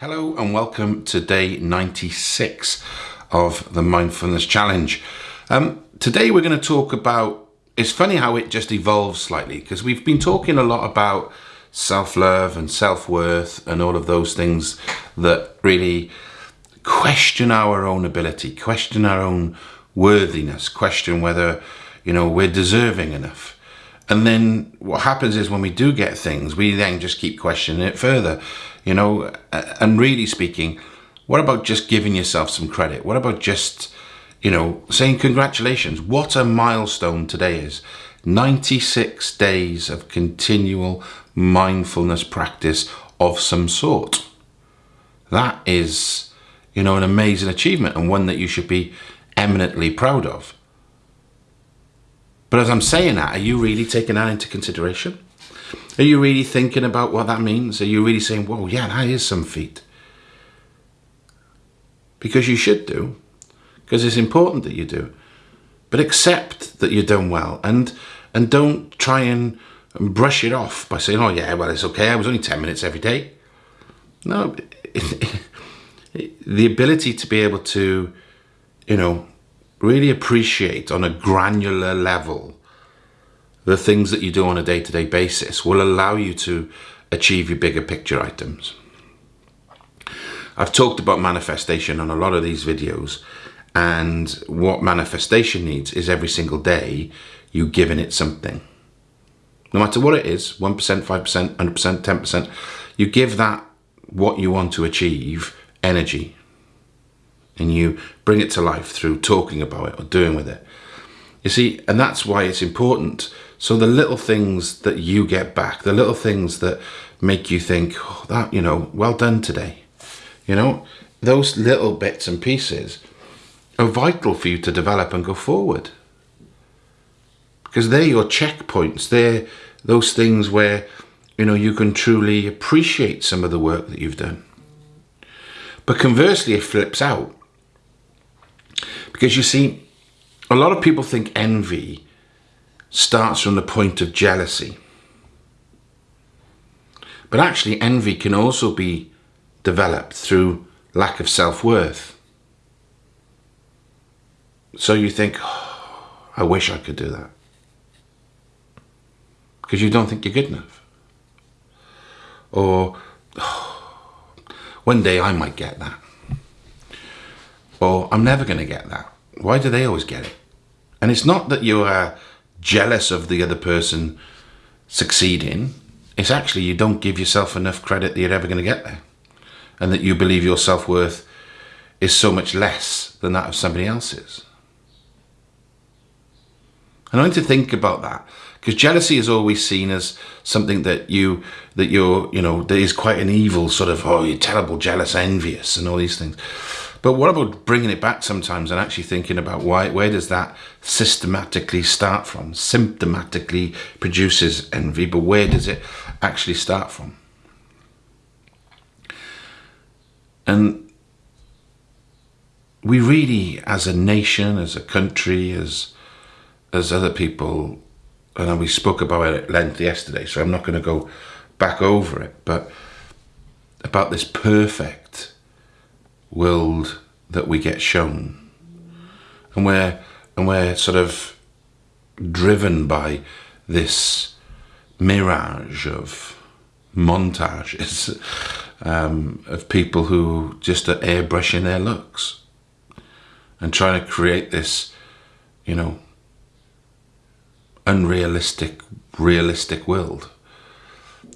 Hello and welcome to day 96 of the Mindfulness Challenge. Um, today we're going to talk about, it's funny how it just evolves slightly because we've been talking a lot about self-love and self-worth and all of those things that really question our own ability, question our own worthiness, question whether, you know, we're deserving enough. And then what happens is when we do get things, we then just keep questioning it further you know, and really speaking, what about just giving yourself some credit? What about just, you know, saying congratulations? What a milestone today is. 96 days of continual mindfulness practice of some sort. That is, you know, an amazing achievement and one that you should be eminently proud of. But as I'm saying that, are you really taking that into consideration? Are you really thinking about what that means? Are you really saying, whoa, yeah, that is some feat? Because you should do, because it's important that you do. But accept that you've done well and and don't try and, and brush it off by saying, oh yeah, well, it's okay, I was only 10 minutes every day. No, the ability to be able to, you know, really appreciate on a granular level the things that you do on a day-to-day -day basis will allow you to achieve your bigger picture items. I've talked about manifestation on a lot of these videos and what manifestation needs is every single day you giving it something. No matter what it is, 1%, 5%, 100%, 10%, you give that what you want to achieve energy and you bring it to life through talking about it or doing with it. You see, and that's why it's important so the little things that you get back, the little things that make you think, oh, that, you know, well done today. You know, those little bits and pieces are vital for you to develop and go forward. Because they're your checkpoints. They're those things where, you know, you can truly appreciate some of the work that you've done. But conversely, it flips out. Because you see, a lot of people think envy starts from the point of jealousy. But actually envy can also be developed through lack of self-worth. So you think, oh, I wish I could do that. Because you don't think you're good enough. Or, oh, one day I might get that. Or, I'm never going to get that. Why do they always get it? And it's not that you are uh, jealous of the other person succeeding, it's actually you don't give yourself enough credit that you're ever going to get there. And that you believe your self-worth is so much less than that of somebody else's. And I want to think about that because jealousy is always seen as something that you that you're you know that is quite an evil sort of oh you're terrible jealous envious and all these things but what about bringing it back sometimes and actually thinking about why, where does that systematically start from? Symptomatically produces envy, but where does it actually start from? And we really, as a nation, as a country, as as other people, and we spoke about it at length yesterday, so I'm not going to go back over it, but about this perfect world that we get shown. And we're, and we're sort of driven by this mirage of montages um, of people who just are airbrushing their looks and trying to create this, you know, unrealistic, realistic world.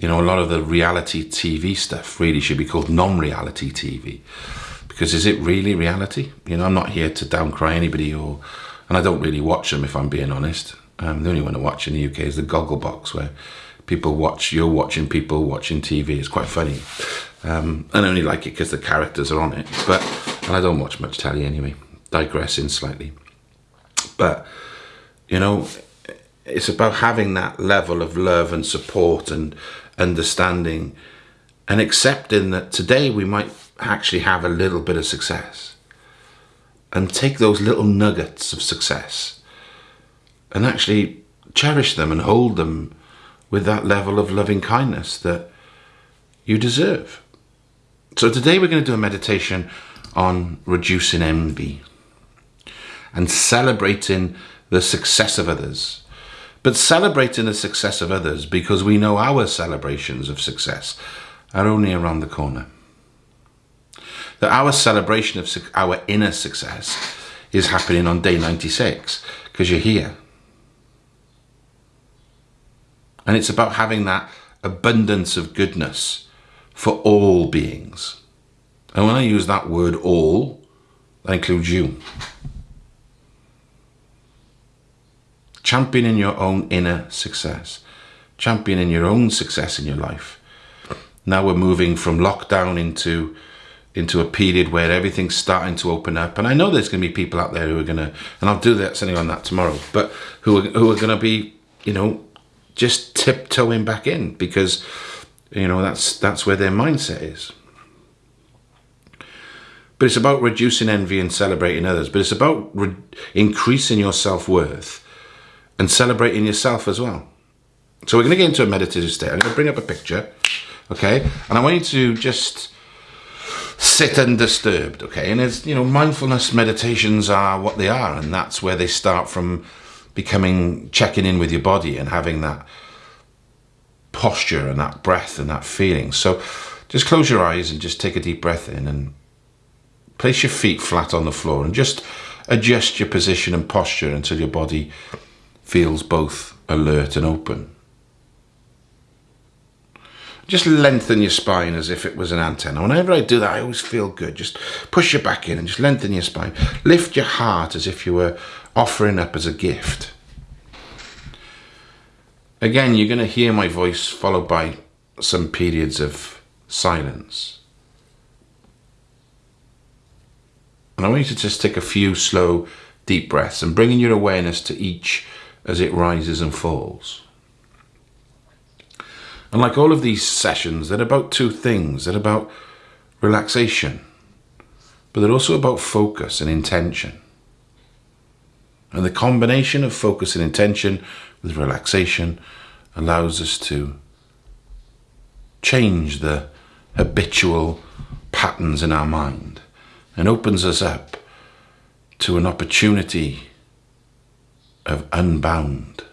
You know, a lot of the reality TV stuff really should be called non-reality TV because is it really reality? You know, I'm not here to downcry anybody or, and I don't really watch them if I'm being honest. Um, the only one I watch in the UK is the Gogglebox where people watch, you're watching people watching TV. It's quite funny. Um, and I only like it because the characters are on it, but, and I don't watch much telly anyway, digressing slightly. But, you know, it's about having that level of love and support and understanding and accepting that today we might actually have a little bit of success and take those little nuggets of success and actually cherish them and hold them with that level of loving kindness that you deserve. So today we're going to do a meditation on reducing envy and celebrating the success of others. But celebrating the success of others because we know our celebrations of success are only around the corner. That our celebration of our inner success is happening on day 96 because you're here. And it's about having that abundance of goodness for all beings. And when I use that word all, that includes you. Championing your own inner success. Championing your own success in your life. Now we're moving from lockdown into into a period where everything's starting to open up. And I know there's going to be people out there who are going to, and I'll do that something on that tomorrow, but who are, who are going to be, you know, just tiptoeing back in because, you know, that's that's where their mindset is. But it's about reducing envy and celebrating others. But it's about increasing your self worth and celebrating yourself as well. So we're going to get into a meditative state. I'm going to bring up a picture, okay? And I want you to just sit undisturbed, okay? And it's, you know, mindfulness meditations are what they are, and that's where they start from becoming, checking in with your body and having that posture and that breath and that feeling. So just close your eyes and just take a deep breath in and place your feet flat on the floor and just adjust your position and posture until your body feels both alert and open. Just lengthen your spine as if it was an antenna. Whenever I do that, I always feel good. Just push your back in and just lengthen your spine. Lift your heart as if you were offering up as a gift. Again, you're going to hear my voice followed by some periods of silence. And I want you to just take a few slow, deep breaths and bringing your awareness to each as it rises and falls. And like all of these sessions, they're about two things. They're about relaxation, but they're also about focus and intention. And the combination of focus and intention with relaxation allows us to change the habitual patterns in our mind and opens us up to an opportunity of unbound,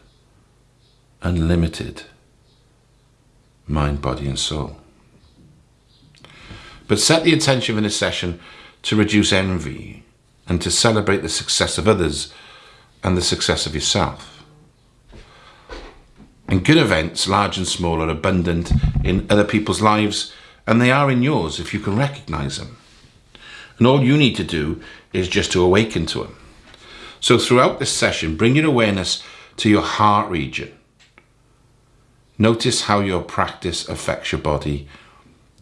unlimited mind, body, and soul. But set the intention in this session to reduce envy and to celebrate the success of others and the success of yourself. And good events, large and small, are abundant in other people's lives, and they are in yours if you can recognize them. And all you need to do is just to awaken to them. So throughout this session, bring your awareness to your heart region Notice how your practice affects your body,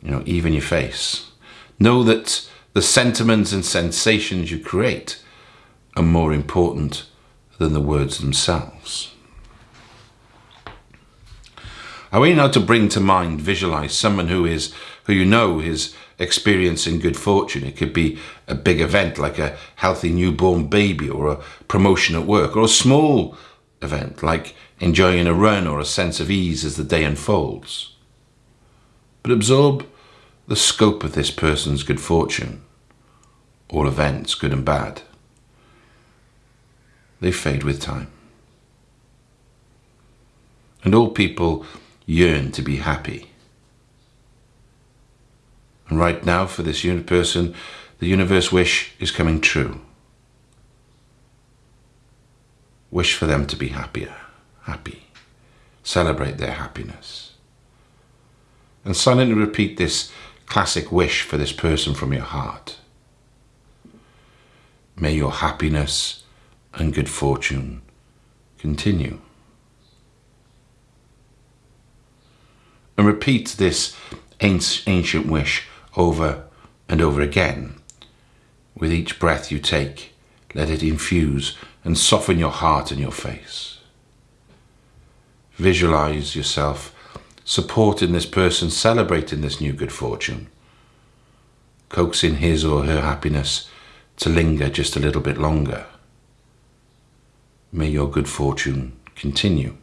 you know, even your face. Know that the sentiments and sensations you create are more important than the words themselves. I want you now to bring to mind, visualize someone who is, who you know is experiencing good fortune. It could be a big event like a healthy newborn baby or a promotion at work or a small event like enjoying a run or a sense of ease as the day unfolds. But absorb the scope of this person's good fortune, all events, good and bad. They fade with time. And all people yearn to be happy. And right now, for this person, the universe wish is coming true. Wish for them to be happier happy. Celebrate their happiness. And silently repeat this classic wish for this person from your heart. May your happiness and good fortune continue. And repeat this ancient wish over and over again. With each breath you take, let it infuse and soften your heart and your face. Visualize yourself supporting this person, celebrating this new good fortune, coaxing his or her happiness to linger just a little bit longer. May your good fortune continue.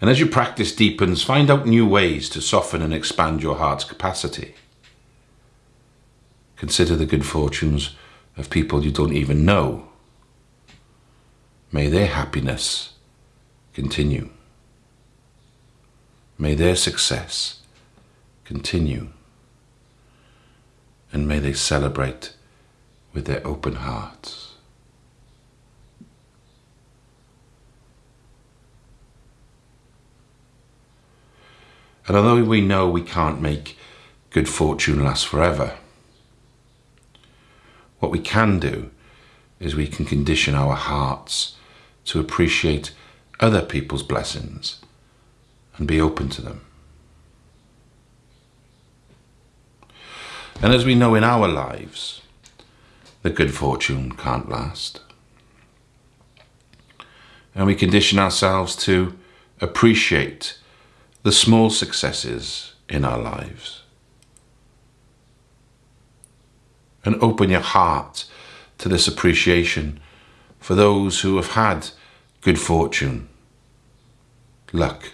And as your practice deepens, find out new ways to soften and expand your heart's capacity. Consider the good fortunes of people you don't even know. May their happiness continue. May their success continue. And may they celebrate with their open hearts. And although we know we can't make good fortune last forever, what we can do is we can condition our hearts to appreciate other people's blessings and be open to them. And as we know in our lives, the good fortune can't last. And we condition ourselves to appreciate the small successes in our lives. And open your heart to this appreciation for those who have had good fortune, luck,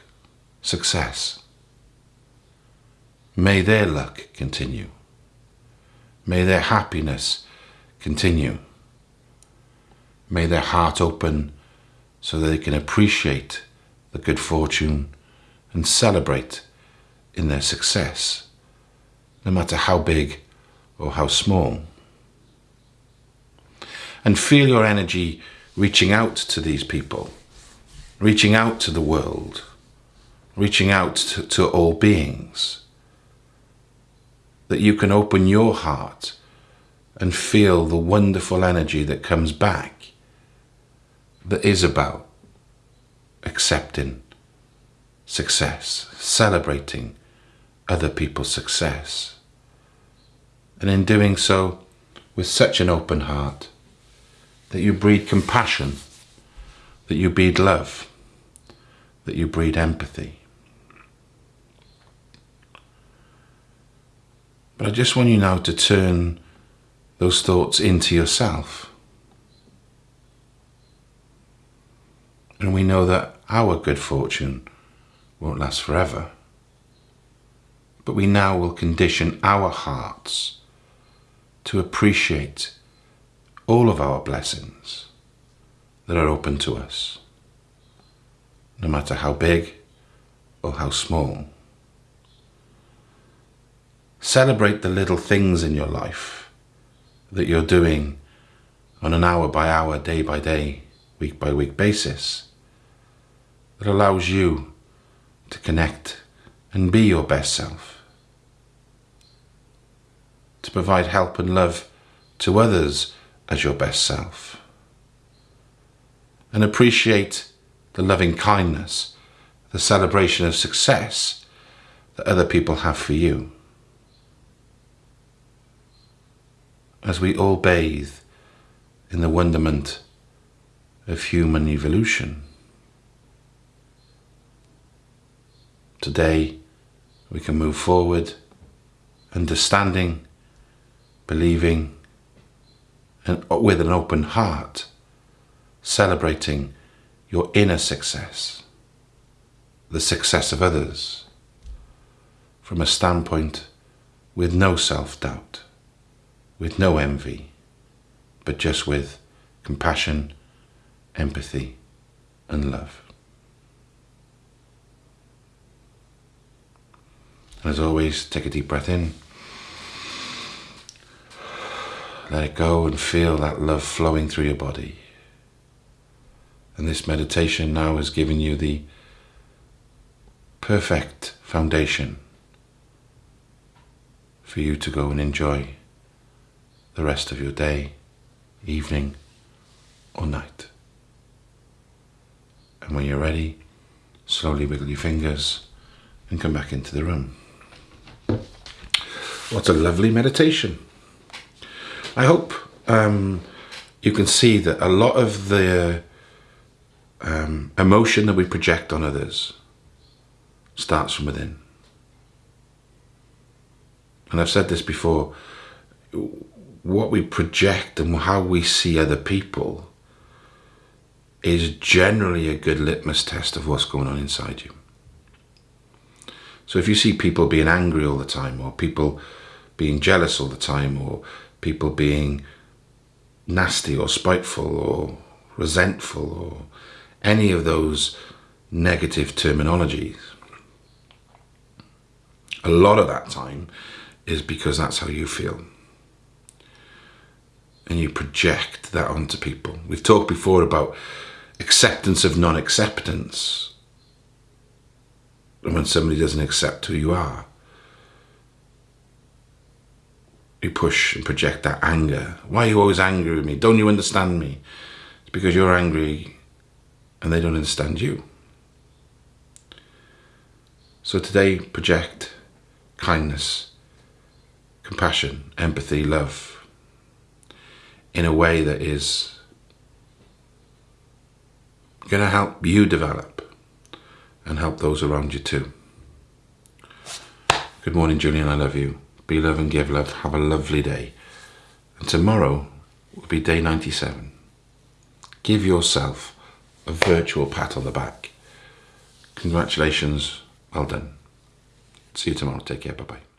success. May their luck continue. May their happiness continue. May their heart open so they can appreciate the good fortune and celebrate in their success, no matter how big or how small. And feel your energy reaching out to these people, reaching out to the world, reaching out to, to all beings. That you can open your heart and feel the wonderful energy that comes back that is about accepting success, celebrating other people's success. And in doing so, with such an open heart, that you breed compassion, that you breed love, that you breed empathy. But I just want you now to turn those thoughts into yourself. And we know that our good fortune won't last forever. But we now will condition our hearts to appreciate all of our blessings that are open to us, no matter how big or how small. Celebrate the little things in your life that you're doing on an hour by hour, day by day, week by week basis that allows you to connect and be your best self. To provide help and love to others as your best self. And appreciate the loving kindness, the celebration of success that other people have for you. As we all bathe in the wonderment of human evolution. Today, we can move forward, understanding, believing, and uh, with an open heart, celebrating your inner success, the success of others, from a standpoint with no self-doubt, with no envy, but just with compassion, empathy, and love. And as always, take a deep breath in. Let it go and feel that love flowing through your body. And this meditation now has given you the perfect foundation for you to go and enjoy the rest of your day, evening, or night. And when you're ready, slowly wiggle your fingers and come back into the room. What a lovely meditation. I hope um, you can see that a lot of the um, emotion that we project on others starts from within. And I've said this before, what we project and how we see other people is generally a good litmus test of what's going on inside you. So if you see people being angry all the time, or people being jealous all the time, or people being nasty or spiteful or resentful or any of those negative terminologies, a lot of that time is because that's how you feel. And you project that onto people. We've talked before about acceptance of non-acceptance. And when somebody doesn't accept who you are, you push and project that anger. Why are you always angry with me? Don't you understand me? It's because you're angry and they don't understand you. So today, project kindness, compassion, empathy, love in a way that is going to help you develop and help those around you too. Good morning, Julian. I love you. Be love and give love. Have a lovely day. And tomorrow will be day 97. Give yourself a virtual pat on the back. Congratulations. Well done. See you tomorrow. Take care. Bye-bye.